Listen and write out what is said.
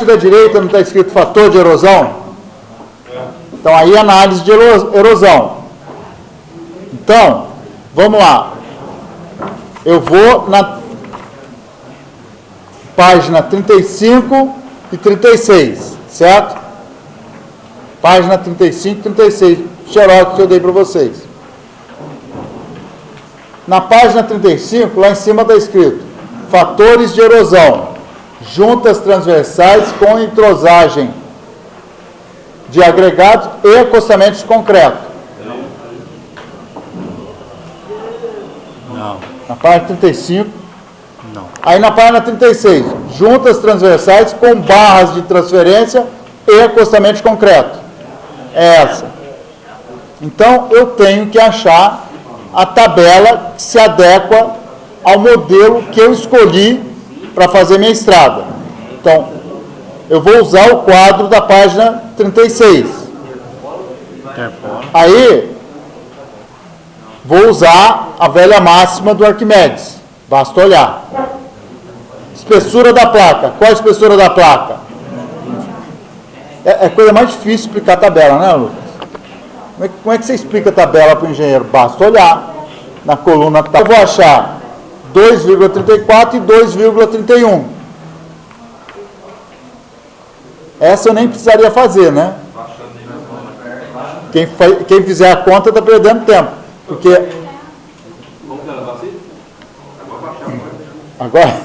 parte da direita não está escrito fator de erosão? Então aí é análise de ero- erosão. Então, vamos lá. Eu vou na página 35 e 36, certo? Página 35 e 36, xerox que eu dei para vocês. Na página 35, lá em cima está escrito fatores de erosão, juntas transversais com entrosagem de agregados e acostamentos de concreto. Não, Na página 35, não. Aí na página 36, juntas transversais com barras de transferência e acostamento de concreto. É essa. Então eu tenho que achar a tabela que se adequa ao modelo que eu escolhi para fazer minha estrada. Então, eu vou usar o quadro da página 36. Interpolo. Aí, vou usar a velha máxima do Arquimedes. Basta olhar. Espessura da placa. Qual a espessura da placa? É, é coisa mais difícil explicar a tabela, né, Lucas? Como é, que- como é que você explica a tabela para o engenheiro? Basta olhar na coluna tal. Eu vou achar 2,34 e 2,31. Essa eu nem precisaria fazer, né? Quem, quem fizer a conta está perdendo tempo. Porque. Agora.